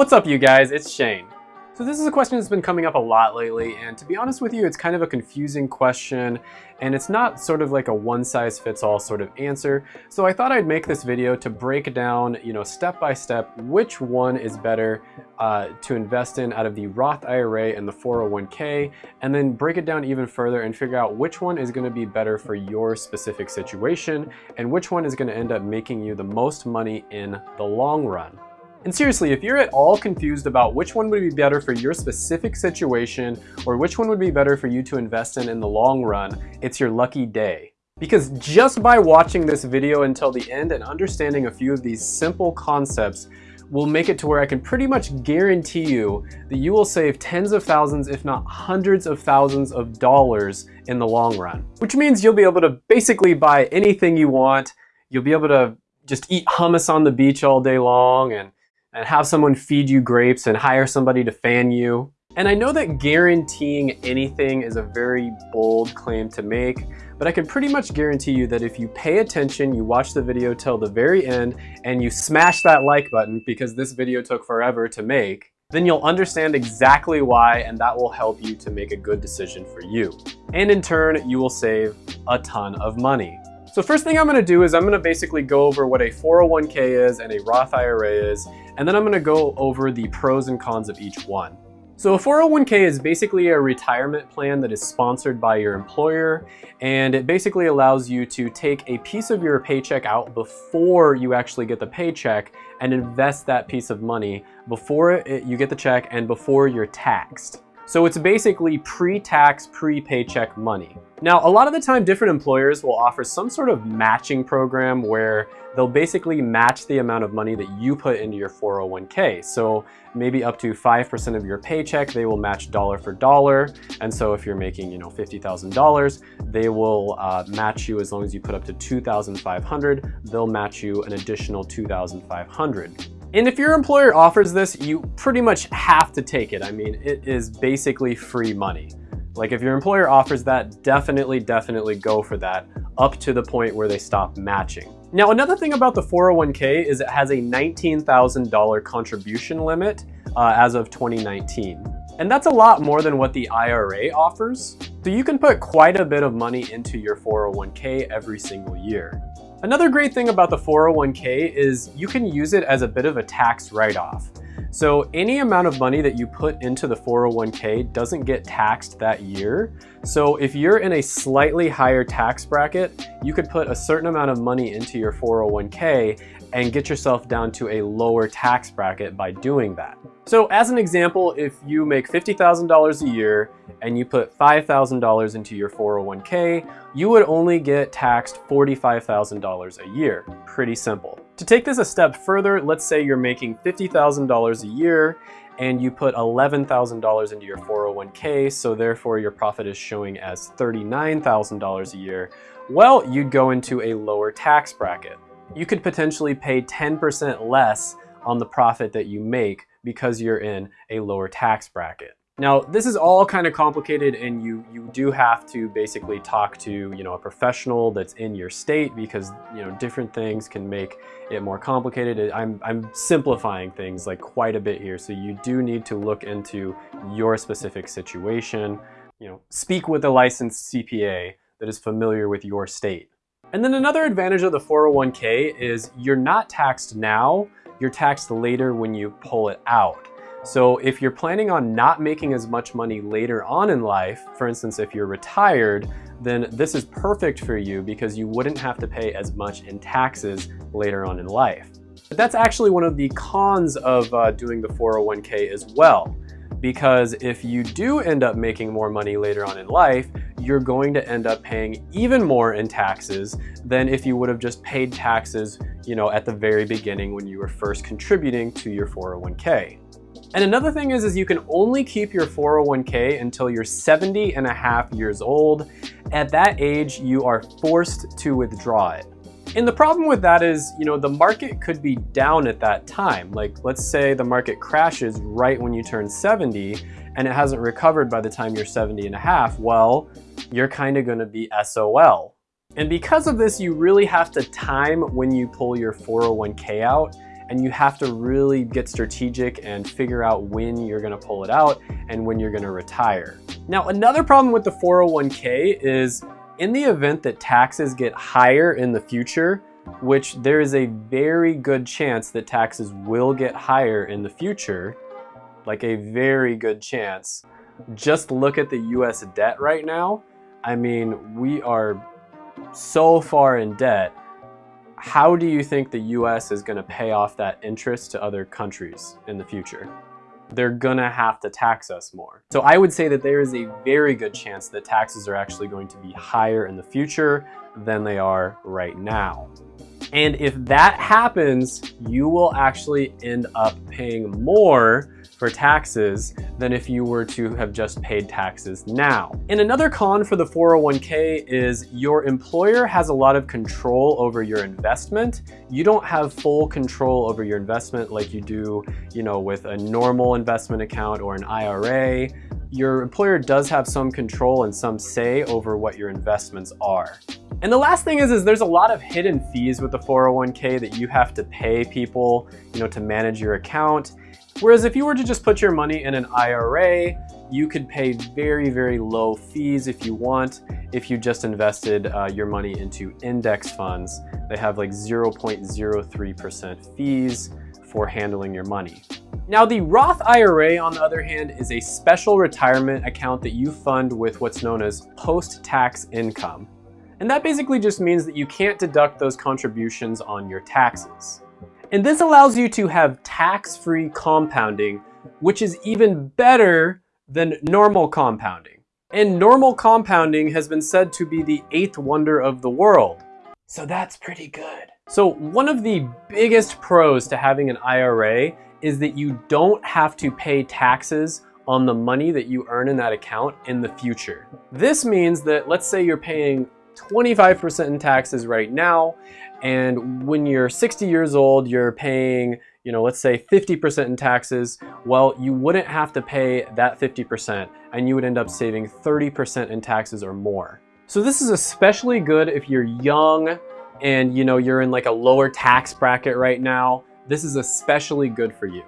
What's up you guys, it's Shane. So this is a question that's been coming up a lot lately and to be honest with you it's kind of a confusing question and it's not sort of like a one size fits all sort of answer. So I thought I'd make this video to break down you know step by step which one is better uh, to invest in out of the Roth IRA and the 401k and then break it down even further and figure out which one is going to be better for your specific situation and which one is going to end up making you the most money in the long run. And seriously, if you're at all confused about which one would be better for your specific situation or which one would be better for you to invest in in the long run, it's your lucky day. Because just by watching this video until the end and understanding a few of these simple concepts will make it to where I can pretty much guarantee you that you will save tens of thousands, if not hundreds of thousands of dollars in the long run. Which means you'll be able to basically buy anything you want. You'll be able to just eat hummus on the beach all day long and and have someone feed you grapes and hire somebody to fan you. And I know that guaranteeing anything is a very bold claim to make, but I can pretty much guarantee you that if you pay attention, you watch the video till the very end, and you smash that like button because this video took forever to make, then you'll understand exactly why and that will help you to make a good decision for you. And in turn, you will save a ton of money. So first thing I'm gonna do is I'm gonna basically go over what a 401k is and a Roth IRA is, and then I'm gonna go over the pros and cons of each one. So a 401k is basically a retirement plan that is sponsored by your employer and it basically allows you to take a piece of your paycheck out before you actually get the paycheck and invest that piece of money before it, you get the check and before you're taxed. So it's basically pre-tax, pre-paycheck money. Now, a lot of the time, different employers will offer some sort of matching program where they'll basically match the amount of money that you put into your 401k. So maybe up to 5% of your paycheck, they will match dollar for dollar. And so if you're making, you know, $50,000, they will uh, match you as long as you put up to 2,500, they'll match you an additional 2,500. And if your employer offers this, you pretty much have to take it. I mean, it is basically free money. Like if your employer offers that, definitely, definitely go for that up to the point where they stop matching. Now, another thing about the 401k is it has a $19,000 contribution limit uh, as of 2019. And that's a lot more than what the IRA offers. So you can put quite a bit of money into your 401k every single year. Another great thing about the 401k is you can use it as a bit of a tax write-off. So any amount of money that you put into the 401k doesn't get taxed that year. So if you're in a slightly higher tax bracket, you could put a certain amount of money into your 401k and get yourself down to a lower tax bracket by doing that. So as an example, if you make $50,000 a year and you put $5,000 into your 401k, you would only get taxed $45,000 a year. Pretty simple. To take this a step further, let's say you're making $50,000 a year and you put $11,000 into your 401k, so therefore your profit is showing as $39,000 a year. Well, you'd go into a lower tax bracket. You could potentially pay 10% less on the profit that you make because you're in a lower tax bracket. Now, this is all kind of complicated and you, you do have to basically talk to, you know, a professional that's in your state because, you know, different things can make it more complicated. I'm, I'm simplifying things like quite a bit here. So you do need to look into your specific situation, you know, speak with a licensed CPA that is familiar with your state. And then another advantage of the 401k is you're not taxed now, you're taxed later when you pull it out. So if you're planning on not making as much money later on in life, for instance, if you're retired, then this is perfect for you because you wouldn't have to pay as much in taxes later on in life. But that's actually one of the cons of uh, doing the 401k as well. Because if you do end up making more money later on in life, you're going to end up paying even more in taxes than if you would have just paid taxes you know, at the very beginning when you were first contributing to your 401k. And another thing is, is you can only keep your 401k until you're 70 and a half years old. At that age, you are forced to withdraw it. And the problem with that is, you know, the market could be down at that time. Like, let's say the market crashes right when you turn 70 and it hasn't recovered by the time you're 70 and a half. Well, you're kind of going to be SOL. And because of this, you really have to time when you pull your 401k out and you have to really get strategic and figure out when you're gonna pull it out and when you're gonna retire. Now, another problem with the 401k is in the event that taxes get higher in the future, which there is a very good chance that taxes will get higher in the future, like a very good chance. Just look at the US debt right now. I mean, we are so far in debt. How do you think the US is gonna pay off that interest to other countries in the future? They're gonna have to tax us more. So I would say that there is a very good chance that taxes are actually going to be higher in the future than they are right now. And if that happens, you will actually end up paying more for taxes than if you were to have just paid taxes now. And another con for the 401k is your employer has a lot of control over your investment. You don't have full control over your investment like you do, you know, with a normal investment account or an IRA. Your employer does have some control and some say over what your investments are. And the last thing is, is there's a lot of hidden fees with the 401k that you have to pay people, you know, to manage your account. Whereas if you were to just put your money in an IRA, you could pay very, very low fees if you want, if you just invested uh, your money into index funds. They have like 0.03% fees for handling your money. Now the Roth IRA, on the other hand, is a special retirement account that you fund with what's known as post-tax income. And that basically just means that you can't deduct those contributions on your taxes. And this allows you to have tax-free compounding, which is even better than normal compounding. And normal compounding has been said to be the eighth wonder of the world. So that's pretty good. So one of the biggest pros to having an IRA is that you don't have to pay taxes on the money that you earn in that account in the future. This means that let's say you're paying 25% in taxes right now. And when you're 60 years old, you're paying, you know, let's say 50% in taxes. Well, you wouldn't have to pay that 50% and you would end up saving 30% in taxes or more. So this is especially good if you're young and you know you're in like a lower tax bracket right now. This is especially good for you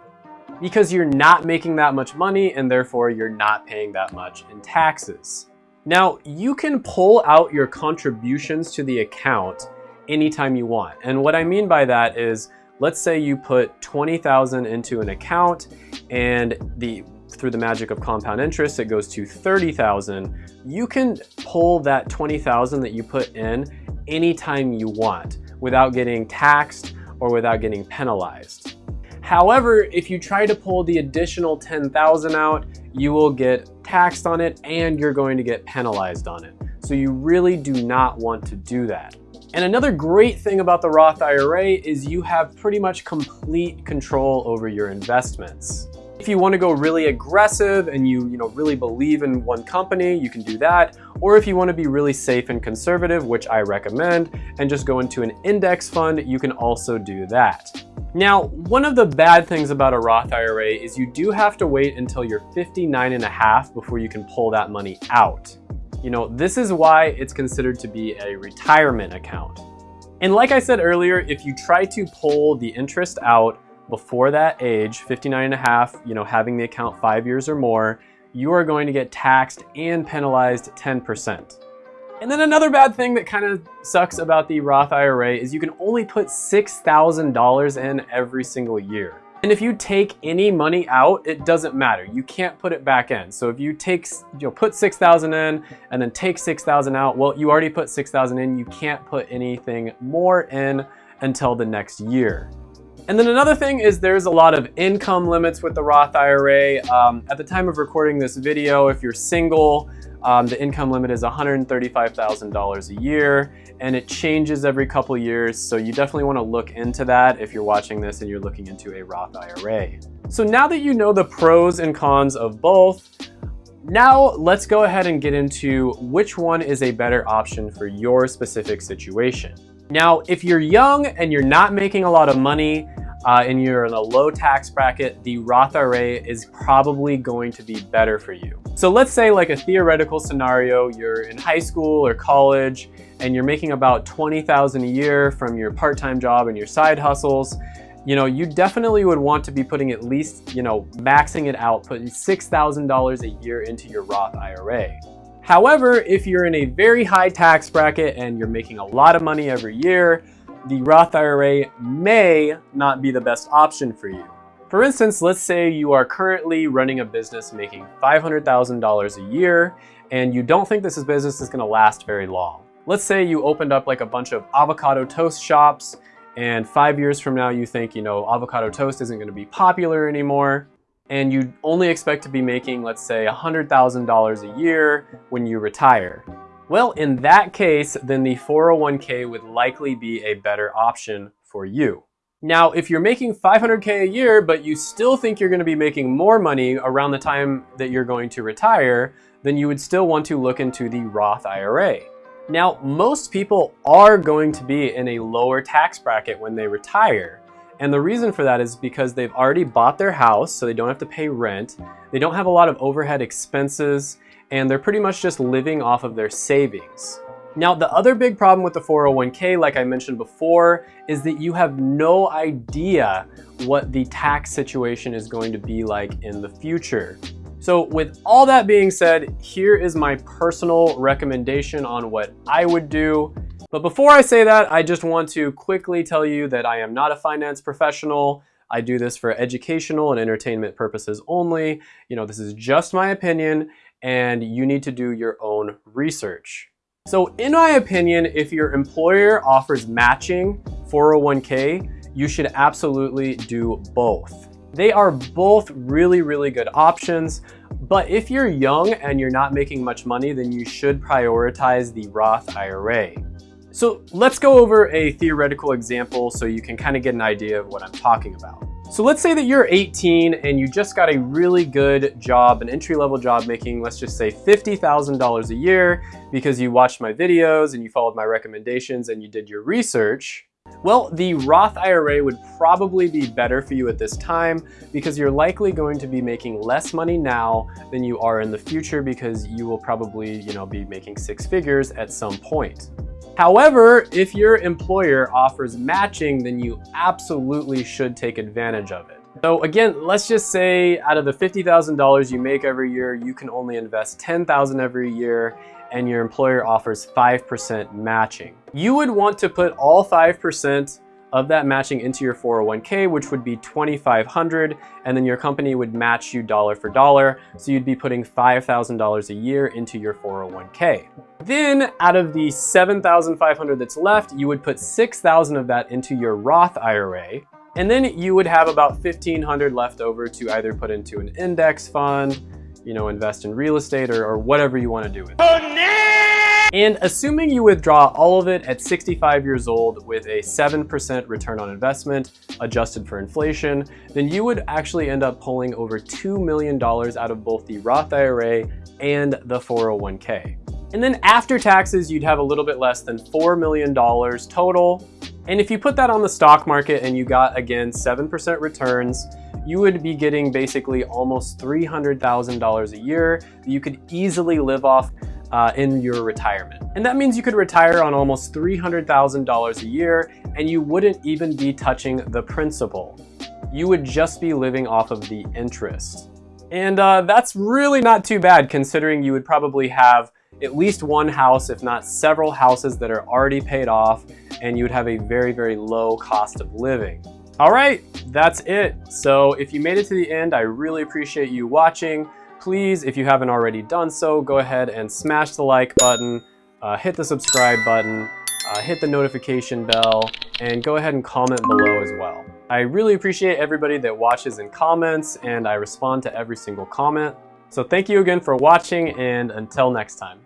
because you're not making that much money and therefore you're not paying that much in taxes. Now, you can pull out your contributions to the account anytime you want. And what I mean by that is, let's say you put 20,000 into an account and the through the magic of compound interest, it goes to 30,000. You can pull that 20,000 that you put in anytime you want without getting taxed or without getting penalized. However, if you try to pull the additional 10,000 out, you will get taxed on it and you're going to get penalized on it. So you really do not want to do that. And another great thing about the Roth IRA is you have pretty much complete control over your investments. If you want to go really aggressive and you, you know, really believe in one company, you can do that. Or if you want to be really safe and conservative, which I recommend, and just go into an index fund, you can also do that. Now, one of the bad things about a Roth IRA is you do have to wait until you're 59 and a half before you can pull that money out. You know, this is why it's considered to be a retirement account. And like I said earlier, if you try to pull the interest out before that age, 59 and a half, you know, having the account five years or more, you are going to get taxed and penalized 10%. And then another bad thing that kind of sucks about the Roth IRA is you can only put $6,000 in every single year. And if you take any money out, it doesn't matter. You can't put it back in. So if you take, you know, put 6,000 in and then take 6,000 out, well, you already put 6,000 in. You can't put anything more in until the next year. And then another thing is there's a lot of income limits with the Roth IRA. Um, at the time of recording this video, if you're single, um, the income limit is $135,000 a year and it changes every couple years. So you definitely wanna look into that if you're watching this and you're looking into a Roth IRA. So now that you know the pros and cons of both, now let's go ahead and get into which one is a better option for your specific situation. Now, if you're young and you're not making a lot of money, uh, and you're in a low tax bracket, the Roth IRA is probably going to be better for you. So let's say like a theoretical scenario, you're in high school or college and you're making about 20,000 a year from your part-time job and your side hustles you know, you definitely would want to be putting at least, you know, maxing it out, putting $6,000 a year into your Roth IRA. However, if you're in a very high tax bracket and you're making a lot of money every year, the Roth IRA may not be the best option for you. For instance, let's say you are currently running a business making $500,000 a year and you don't think this business is gonna last very long. Let's say you opened up like a bunch of avocado toast shops and five years from now you think, you know, avocado toast isn't gonna be popular anymore and you only expect to be making, let's say, $100,000 a year when you retire. Well, in that case, then the 401k would likely be a better option for you. Now, if you're making 500k a year, but you still think you're gonna be making more money around the time that you're going to retire, then you would still want to look into the Roth IRA. Now, most people are going to be in a lower tax bracket when they retire. And the reason for that is because they've already bought their house, so they don't have to pay rent. They don't have a lot of overhead expenses, and they're pretty much just living off of their savings. Now, the other big problem with the 401k, like I mentioned before, is that you have no idea what the tax situation is going to be like in the future. So with all that being said, here is my personal recommendation on what I would do. But before I say that, I just want to quickly tell you that I am not a finance professional. I do this for educational and entertainment purposes only. You know, this is just my opinion and you need to do your own research. So in my opinion, if your employer offers matching 401k, you should absolutely do both. They are both really, really good options, but if you're young and you're not making much money, then you should prioritize the Roth IRA. So let's go over a theoretical example so you can kind of get an idea of what I'm talking about. So let's say that you're 18 and you just got a really good job, an entry-level job making, let's just say $50,000 a year because you watched my videos and you followed my recommendations and you did your research. Well, the Roth IRA would probably be better for you at this time because you're likely going to be making less money now than you are in the future because you will probably, you know, be making six figures at some point. However, if your employer offers matching, then you absolutely should take advantage of it. So again, let's just say out of the $50,000 you make every year, you can only invest 10,000 every year and your employer offers 5% matching. You would want to put all 5% of that matching into your 401k, which would be 2,500, and then your company would match you dollar for dollar. So you'd be putting $5,000 a year into your 401k. Then out of the 7,500 that's left, you would put 6,000 of that into your Roth IRA. And then you would have about 1,500 left over to either put into an index fund, you know, invest in real estate or, or whatever you want to do with it. Oh, no! And assuming you withdraw all of it at 65 years old with a 7% return on investment adjusted for inflation, then you would actually end up pulling over $2 million out of both the Roth IRA and the 401k. And then after taxes, you'd have a little bit less than $4 million total. And if you put that on the stock market and you got, again, 7% returns, you would be getting basically almost $300,000 a year that you could easily live off uh, in your retirement. And that means you could retire on almost $300,000 a year and you wouldn't even be touching the principal. You would just be living off of the interest. And uh, that's really not too bad considering you would probably have at least one house, if not several houses that are already paid off, and you would have a very, very low cost of living. All right, that's it. So if you made it to the end, I really appreciate you watching. Please, if you haven't already done so, go ahead and smash the like button, uh, hit the subscribe button, uh, hit the notification bell, and go ahead and comment below as well. I really appreciate everybody that watches and comments, and I respond to every single comment. So thank you again for watching, and until next time.